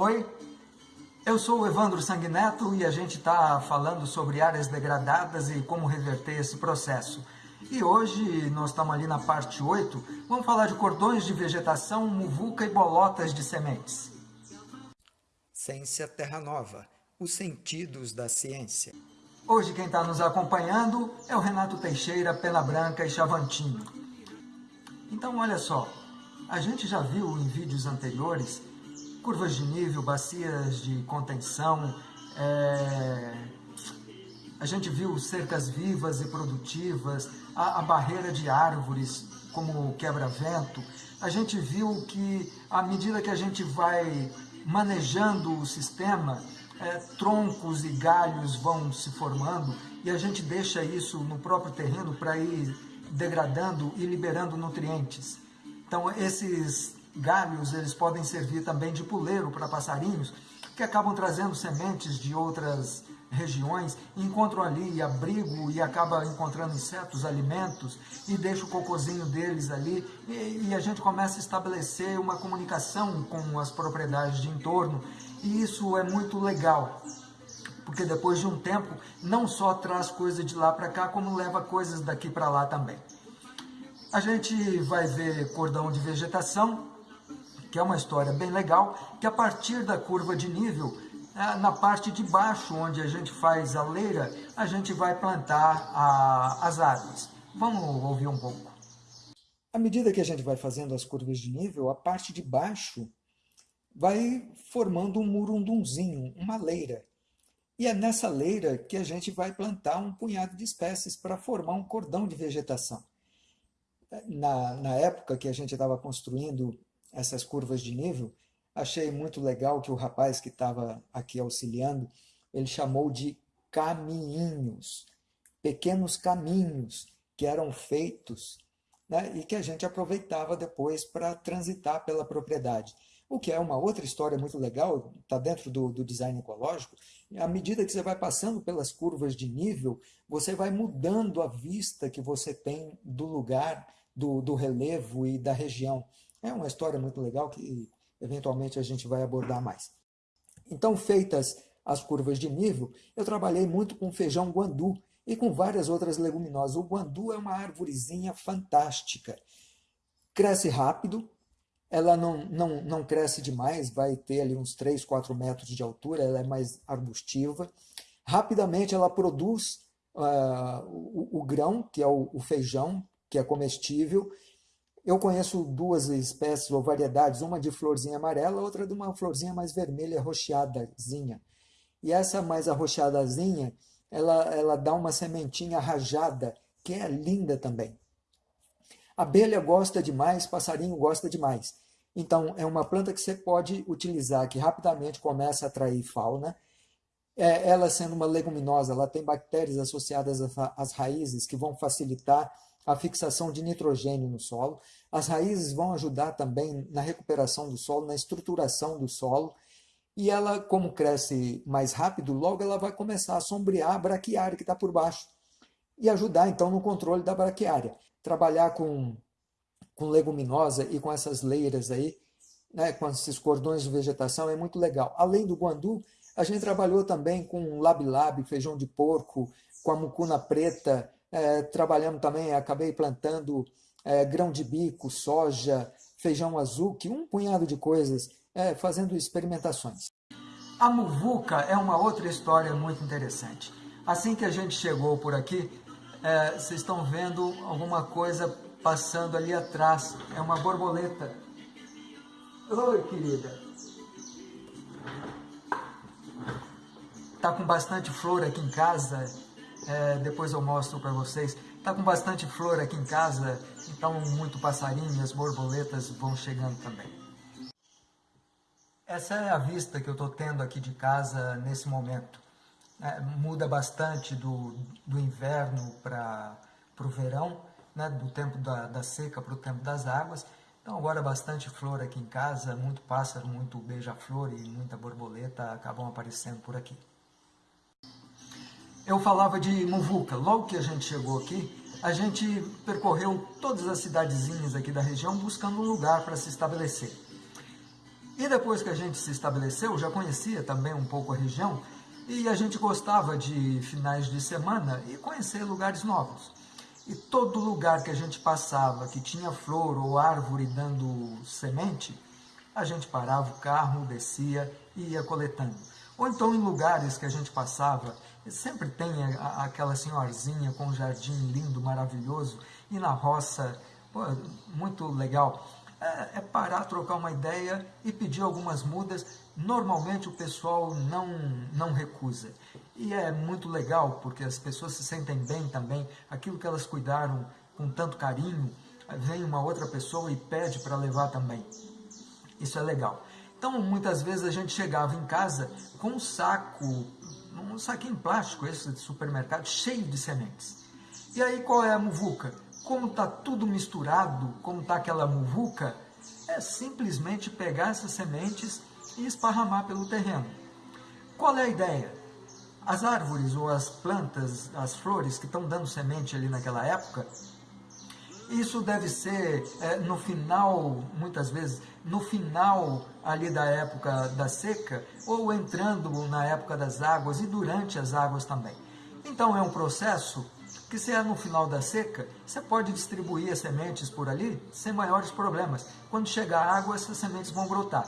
Oi, eu sou o Evandro Sanguineto e a gente está falando sobre áreas degradadas e como reverter esse processo. E hoje nós estamos ali na parte 8, vamos falar de cordões de vegetação, muvuca e bolotas de sementes. Ciência Terra Nova, os sentidos da ciência. Hoje quem está nos acompanhando é o Renato Teixeira, Pena Branca e Chavantinho. Então olha só, a gente já viu em vídeos anteriores curvas de nível, bacias de contenção, é... a gente viu cercas vivas e produtivas, a, a barreira de árvores como quebra-vento, a gente viu que à medida que a gente vai manejando o sistema, é, troncos e galhos vão se formando e a gente deixa isso no próprio terreno para ir degradando e liberando nutrientes. Então esses galhos eles podem servir também de puleiro para passarinhos que acabam trazendo sementes de outras regiões, encontram ali abrigo e acaba encontrando insetos, alimentos e deixa o cocôzinho deles ali e, e, a gente começa a estabelecer uma comunicação com as propriedades de entorno e isso é muito legal porque depois de um tempo não só traz coisa de lá para cá como leva coisas daqui para lá também. A gente vai ver cordão de vegetação, que é uma história bem legal, que a partir da curva de nível, é, na parte de baixo, onde a gente faz a leira, a gente vai plantar a, as árvores. Vamos ouvir um pouco. À medida que a gente vai fazendo as curvas de nível, a parte de baixo vai formando um murundunzinho, uma leira. E é nessa leira que a gente vai plantar um punhado de espécies para formar um cordão de vegetação. Na, na época que a gente estava construindo essas curvas de nível, achei muito legal que o rapaz que estava aqui auxiliando, ele chamou de caminhos, pequenos caminhos que eram feitos né, e que a gente aproveitava depois para transitar pela propriedade. O que é uma outra história muito legal, está dentro do, do design ecológico, à medida que você vai passando pelas curvas de nível, você vai mudando a vista que você tem do lugar, do, do relevo e da região. É uma história muito legal que eventualmente a gente vai abordar mais. Então, feitas as curvas de nível, eu trabalhei muito com feijão guandu e com várias outras leguminosas. O guandu é uma árvorezinha fantástica. Cresce rápido, ela não, não, não cresce demais, vai ter ali uns 3, 4 metros de altura, ela é mais arbustiva. Rapidamente ela produz uh, o, o, grão, que é o, o feijão, que é comestível, eu conheço duas espécies ou variedades, uma de florzinha amarela, outra de uma florzinha mais vermelha, arroxeadazinha. E essa mais arroxeadazinha, ela, ela dá uma sementinha rajada, que é linda também. Abelha gosta demais, passarinho gosta demais. Então, é uma planta que você pode utilizar, que rapidamente começa a atrair fauna. É, ela sendo uma leguminosa, ela tem bactérias associadas às raízes que vão facilitar a fixação de nitrogênio no solo. As raízes vão ajudar também na recuperação do solo, na estruturação do solo. E ela, como cresce mais rápido, logo ela vai começar a sombrear a braquiária que está por baixo. E ajudar, então, no controle da braquiária. Trabalhar com, com leguminosa e com essas leiras aí, né, com esses cordões de vegetação, é muito legal. Além do guandu, a gente trabalhou também com labi-labi, feijão de porco, com a mucuna preta, é, trabalhamos também, acabei plantando é, grão de bico, soja, feijão azul, que um punhado de coisas, é, fazendo experimentações. A muvuca é uma outra história muito interessante. Assim que a gente chegou por aqui, é, vocês estão vendo alguma coisa passando ali atrás. É uma borboleta. Oi, querida. Tá com bastante flor aqui em casa é, depois eu mostro para vocês. Está com bastante flor aqui em casa, então muito passarinho, as borboletas vão chegando também. Essa é a vista que eu estou tendo aqui de casa nesse momento. É, muda bastante do, do inverno para o verão, né, do tempo da, da seca para o tempo das águas. Então agora bastante flor aqui em casa, muito pássaro, muito beija-flor e muita borboleta acabam aparecendo por aqui eu falava de Muvuca. Logo que a gente chegou aqui, a gente percorreu todas as cidadezinhas aqui da região buscando um lugar para se estabelecer. E depois que a gente se estabeleceu, já conhecia também um pouco a região, e a gente gostava de finais de semana e conhecer lugares novos. E todo lugar que a gente passava, que tinha flor ou árvore dando semente, a gente parava o carro, descia e ia coletando. Ou então em lugares que a gente passava, sempre tem aquela senhorzinha com um jardim lindo, maravilhoso, e na roça, pô, muito legal. É, é parar, trocar uma ideia e pedir algumas mudas. Normalmente o pessoal não, não recusa. E é muito legal, porque as pessoas se sentem bem também, aquilo que elas cuidaram com tanto carinho, vem uma outra pessoa e pede para levar também. Isso é legal. Então, muitas vezes a gente chegava em casa com um saco, um saquinho plástico, esse de supermercado, cheio de sementes. E aí, qual é a muvuca? Como está tudo misturado, como está aquela muvuca, é simplesmente pegar essas sementes e esparramar pelo terreno. Qual é a ideia? As árvores ou as plantas, as flores que estão dando semente ali naquela época, isso deve ser é, no final, muitas vezes, no final ali da época da seca, ou entrando na época das águas e durante as águas também. Então é um processo que se é no final da seca, você pode distribuir as sementes por ali sem maiores problemas. Quando chegar a água, essas sementes vão brotar.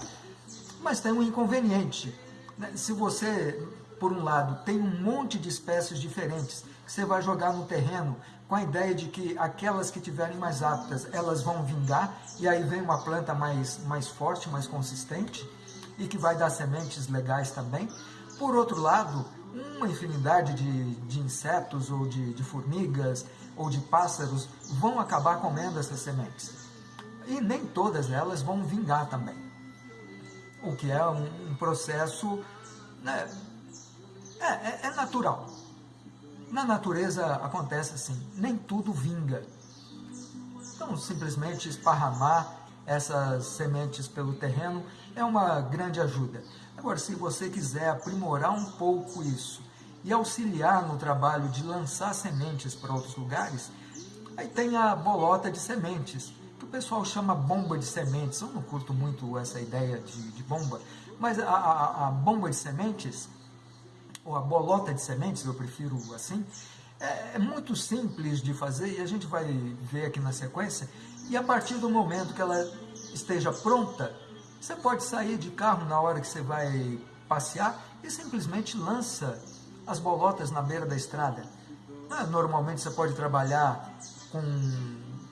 Mas tem um inconveniente. Né? Se você por um lado, tem um monte de espécies diferentes que você vai jogar no terreno com a ideia de que aquelas que tiverem mais aptas, elas vão vingar, e aí vem uma planta mais, mais forte, mais consistente, e que vai dar sementes legais também. Por outro lado, uma infinidade de, de insetos, ou de, de formigas, ou de pássaros, vão acabar comendo essas sementes. E nem todas elas vão vingar também. O que é um, um processo né, é, é, é natural. Na natureza acontece assim, nem tudo vinga. Então, simplesmente esparramar essas sementes pelo terreno é uma grande ajuda. Agora, se você quiser aprimorar um pouco isso e auxiliar no trabalho de lançar sementes para outros lugares, aí tem a bolota de sementes, que o pessoal chama bomba de sementes. Eu não curto muito essa ideia de, de bomba, mas a, a, a bomba de sementes ou a bolota de sementes, eu prefiro assim, é, é muito simples de fazer e a gente vai ver aqui na sequência. E a partir do momento que ela esteja pronta, você pode sair de carro na hora que você vai passear e simplesmente lança as bolotas na beira da estrada. Ah, normalmente você pode trabalhar com,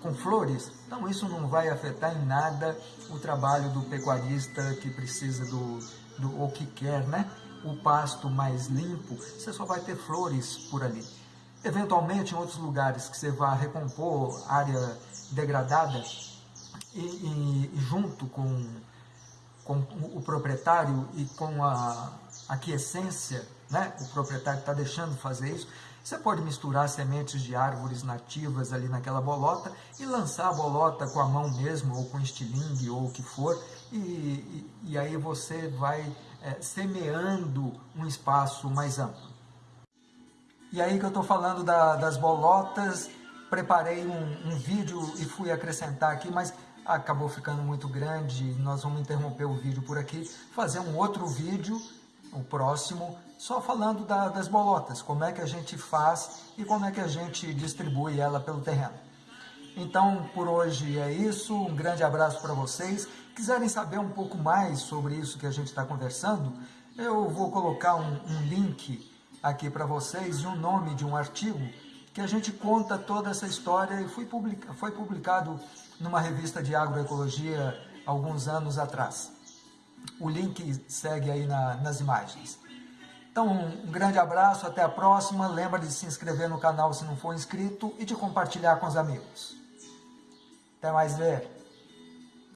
com flores, então isso não vai afetar em nada o trabalho do pecuarista que precisa do, do ou que quer, né? O pasto mais limpo, você só vai ter flores por ali. Eventualmente, em outros lugares que você vá recompor área degradada e, e, junto com, com o proprietário e com a aquiescência, né? o proprietário está deixando fazer isso, você pode misturar sementes de árvores nativas ali naquela bolota e lançar a bolota com a mão mesmo, ou com estilingue, ou o que for, e, e, e aí você vai é, semeando um espaço mais amplo. E aí que eu estou falando da, das bolotas, preparei um, um, vídeo e fui acrescentar aqui, mas acabou ficando muito grande, nós vamos interromper o vídeo por aqui, fazer um outro vídeo, o próximo, só falando da, das bolotas, como é que a gente faz e como é que a gente distribui ela pelo terreno. Então, por hoje é isso. Um grande abraço para vocês. Quiserem saber um pouco mais sobre isso que a gente está conversando, eu vou colocar um, um link aqui para vocês e um nome de um artigo que a gente conta toda essa história e foi, publica, foi publicado numa revista de agroecologia alguns anos atrás. O link segue aí na, nas imagens. Então, um grande abraço, até a próxima. Lembra de se inscrever no canal se não for inscrito e de compartilhar com os amigos. Até mais ver.